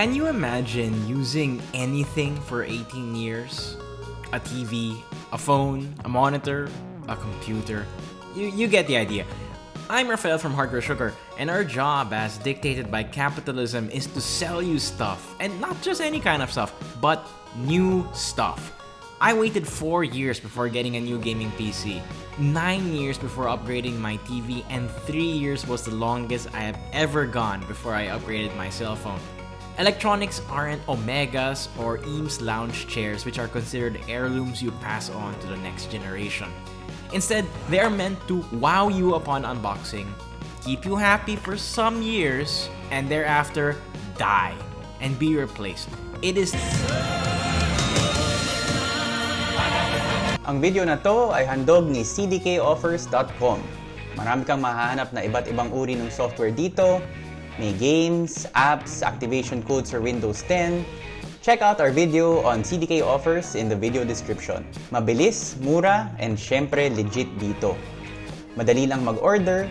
Can you imagine using anything for 18 years? A TV, a phone, a monitor, a computer. You, you get the idea. I'm Rafael from Hardware Sugar, and our job as dictated by capitalism is to sell you stuff. And not just any kind of stuff, but new stuff. I waited 4 years before getting a new gaming PC, 9 years before upgrading my TV, and 3 years was the longest I have ever gone before I upgraded my cell phone. Electronics aren't Omegas or Eames lounge chairs which are considered heirlooms you pass on to the next generation. Instead, they are meant to wow you upon unboxing, keep you happy for some years, and thereafter die and be replaced. It is... Ang video na to ay handog ni cdkoffers.com. Marami kang mahahanap na iba't ibang uri ng software dito. May games, apps, activation codes for Windows 10, Check out our video on CDK offers in the video description. Mabilis, mura, and syempre legit dito. Madali lang mag-order,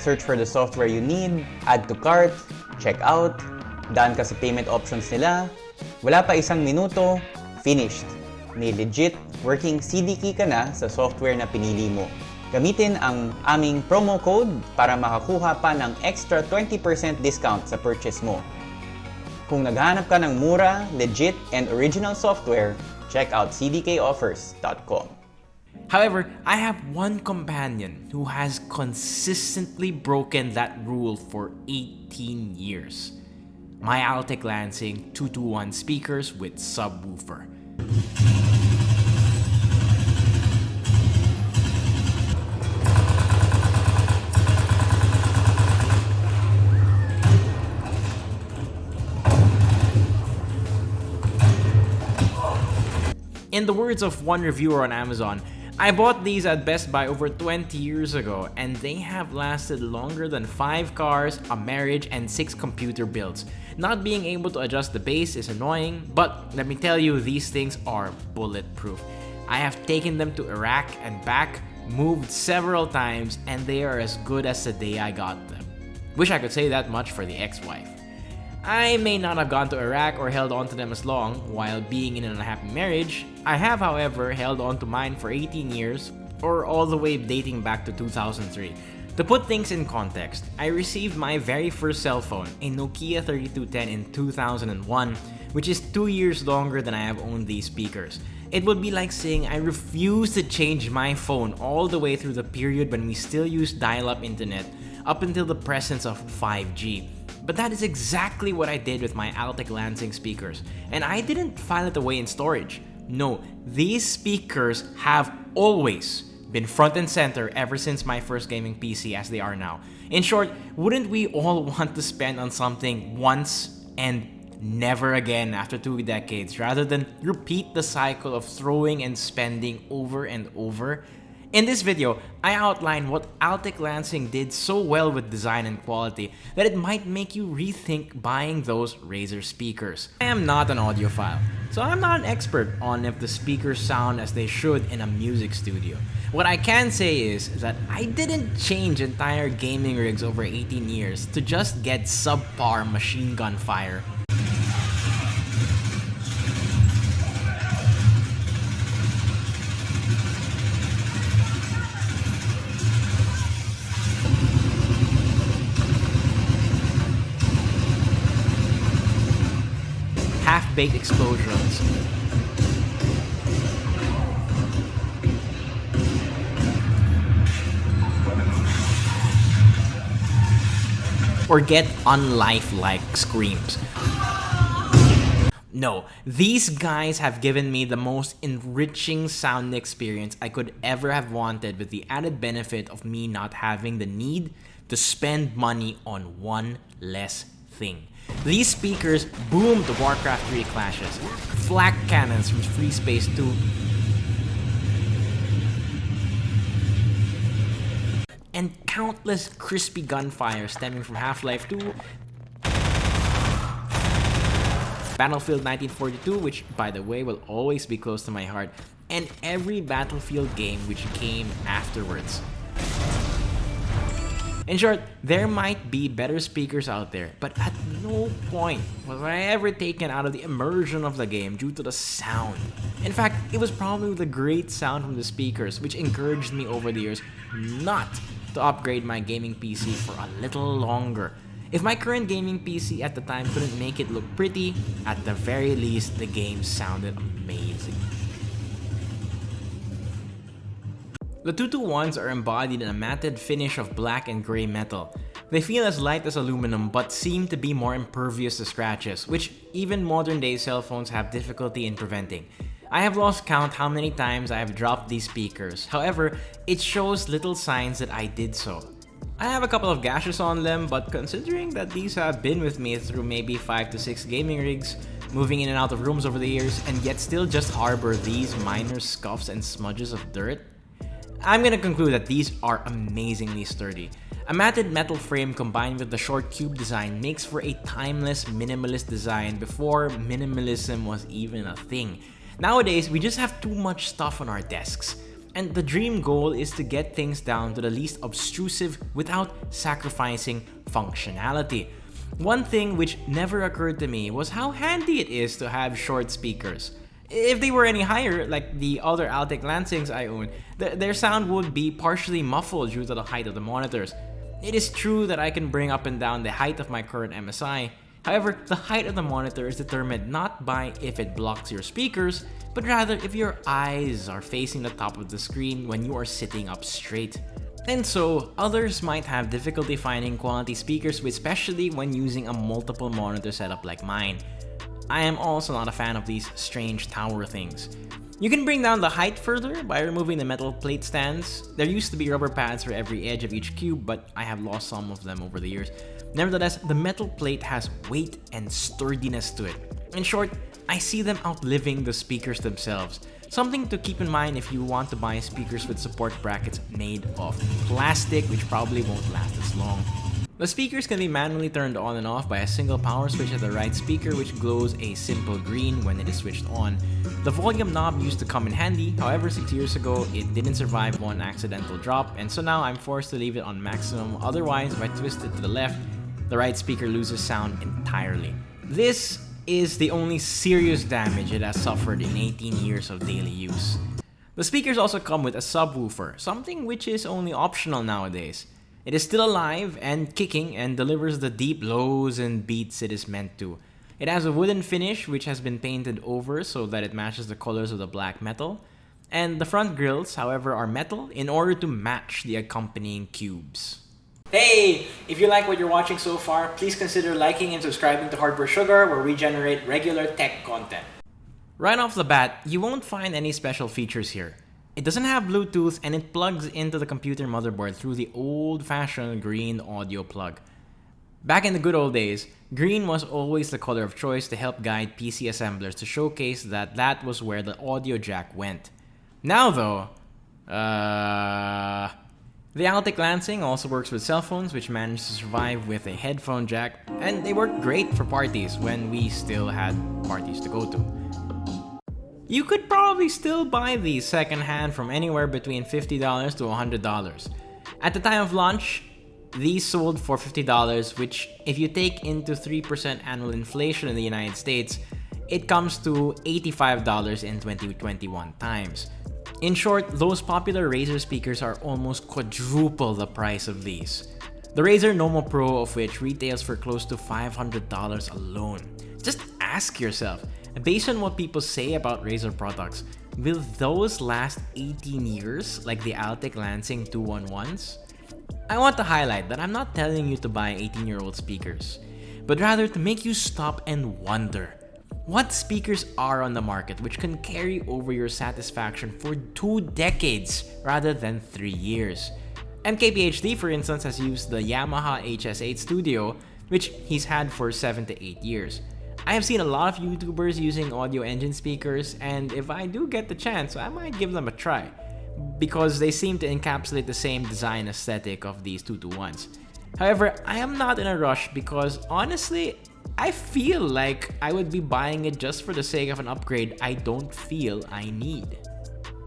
search for the software you need, add to cart, check out, daan ka sa payment options nila, wala pa isang minuto, finished. May legit working CD key ka na sa software na pinili mo. Gamitin ang aming promo code para makakuha pa ng extra 20% discount sa purchase mo. Kung naghahanap ka ng mura, legit, and original software, check out cdkoffers.com. However, I have one companion who has consistently broken that rule for 18 years. My Altec Lansing 221 speakers with subwoofer. In the words of one reviewer on Amazon, I bought these at Best Buy over 20 years ago and they have lasted longer than 5 cars, a marriage, and 6 computer builds. Not being able to adjust the bass is annoying, but let me tell you, these things are bulletproof. I have taken them to Iraq and back, moved several times, and they are as good as the day I got them. Wish I could say that much for the ex-wife. I may not have gone to Iraq or held on to them as long while being in an unhappy marriage. I have, however, held on to mine for 18 years, or all the way dating back to 2003. To put things in context, I received my very first cell phone, a Nokia 3210 in 2001, which is 2 years longer than I have owned these speakers. It would be like saying I refuse to change my phone all the way through the period when we still used dial-up internet up until the presence of 5G. But that is exactly what I did with my Altec Lansing speakers. And I didn't file it away in storage. No, these speakers have always been front and center ever since my first gaming PC as they are now. In short, wouldn't we all want to spend on something once and never again after two decades rather than repeat the cycle of throwing and spending over and over? In this video, I outline what Altec Lansing did so well with design and quality that it might make you rethink buying those Razer speakers. I am not an audiophile, so I'm not an expert on if the speakers sound as they should in a music studio. What I can say is that I didn't change entire gaming rigs over 18 years to just get subpar machine gun fire half-baked explosions. Or get unlifelike screams. No, these guys have given me the most enriching sound experience I could ever have wanted with the added benefit of me not having the need to spend money on one less thing. These speakers boomed the Warcraft 3 clashes, flak cannons from FreeSpace 2, and countless crispy gunfire stemming from Half-Life 2, Battlefield 1942, which by the way will always be close to my heart, and every Battlefield game which came afterwards. In short, there might be better speakers out there, but at no point was I ever taken out of the immersion of the game due to the sound. In fact, it was probably the great sound from the speakers which encouraged me over the years not to upgrade my gaming PC for a little longer. If my current gaming PC at the time couldn't make it look pretty, at the very least the game sounded amazing. The 221s are embodied in a matted finish of black and gray metal. They feel as light as aluminum but seem to be more impervious to scratches, which even modern day cell phones have difficulty in preventing. I have lost count how many times I have dropped these speakers, however, it shows little signs that I did so. I have a couple of gashes on them, but considering that these have been with me through maybe 5 to 6 gaming rigs, moving in and out of rooms over the years, and yet still just harbor these minor scuffs and smudges of dirt, I'm gonna conclude that these are amazingly sturdy. A matted metal frame combined with the short cube design makes for a timeless minimalist design before minimalism was even a thing. Nowadays, we just have too much stuff on our desks. And the dream goal is to get things down to the least obtrusive without sacrificing functionality. One thing which never occurred to me was how handy it is to have short speakers. If they were any higher, like the other Altec Lansings I own, th their sound would be partially muffled due to the height of the monitors. It is true that I can bring up and down the height of my current MSI, However, the height of the monitor is determined not by if it blocks your speakers, but rather if your eyes are facing the top of the screen when you are sitting up straight. And so, others might have difficulty finding quality speakers, especially when using a multiple monitor setup like mine. I am also not a fan of these strange tower things. You can bring down the height further by removing the metal plate stands. There used to be rubber pads for every edge of each cube, but I have lost some of them over the years. Nevertheless, the metal plate has weight and sturdiness to it. In short, I see them outliving the speakers themselves. Something to keep in mind if you want to buy speakers with support brackets made of plastic, which probably won't last as long. The speakers can be manually turned on and off by a single power switch at the right speaker which glows a simple green when it is switched on. The volume knob used to come in handy, however 6 years ago it didn't survive one accidental drop and so now I'm forced to leave it on maximum otherwise if I twist it to the left, the right speaker loses sound entirely. This is the only serious damage it has suffered in 18 years of daily use. The speakers also come with a subwoofer, something which is only optional nowadays. It is still alive and kicking and delivers the deep lows and beats it is meant to. It has a wooden finish which has been painted over so that it matches the colors of the black metal. And the front grills, however, are metal in order to match the accompanying cubes. Hey! If you like what you're watching so far, please consider liking and subscribing to Hardware Sugar where we generate regular tech content. Right off the bat, you won't find any special features here. It doesn't have Bluetooth and it plugs into the computer motherboard through the old-fashioned green audio plug. Back in the good old days, green was always the color of choice to help guide PC assemblers to showcase that that was where the audio jack went. Now though, uh... The Altec Lansing also works with cell phones which managed to survive with a headphone jack and they work great for parties when we still had parties to go to. You could probably still buy these secondhand from anywhere between $50 to $100. At the time of launch, these sold for $50, which if you take into 3% annual inflation in the United States, it comes to $85 in 2021 times. In short, those popular Razer speakers are almost quadruple the price of these. The Razer Nommo Pro of which retails for close to $500 alone. Just ask yourself, Based on what people say about Razer products, will those last 18 years like the Altec Lansing 211s? I want to highlight that I'm not telling you to buy 18-year-old speakers, but rather to make you stop and wonder what speakers are on the market which can carry over your satisfaction for two decades rather than three years. MKBHD for instance has used the Yamaha HS8 Studio which he's had for 7 to 8 years. I have seen a lot of YouTubers using Audioengine speakers, and if I do get the chance, I might give them a try. Because they seem to encapsulate the same design aesthetic of these 221s. However, I am not in a rush because honestly, I feel like I would be buying it just for the sake of an upgrade I don't feel I need.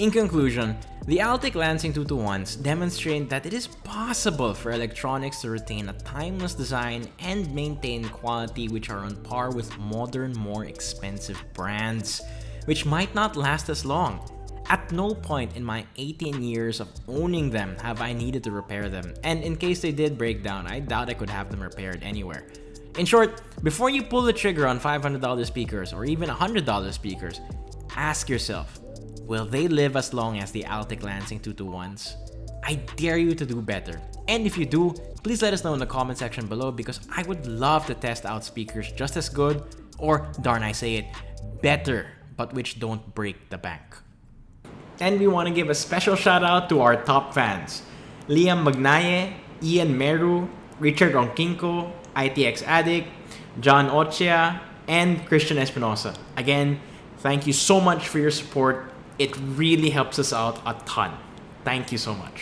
In conclusion, the Altec Lansing 221s demonstrate that it is possible for electronics to retain a timeless design and maintain quality which are on par with modern, more expensive brands, which might not last as long. At no point in my 18 years of owning them have I needed to repair them, and in case they did break down, I doubt I could have them repaired anywhere. In short, before you pull the trigger on $500 speakers or even $100 speakers, ask yourself, will they live as long as the Altec Lansing 221s? I dare you to do better. And if you do, please let us know in the comment section below because I would love to test out speakers just as good, or darn I say it, better, but which don't break the bank. And we want to give a special shout out to our top fans. Liam Magnaye, Ian Meru, Richard Ronquinco, ITX Addict, John Ochia, and Christian Espinosa. Again, thank you so much for your support. It really helps us out a ton. Thank you so much.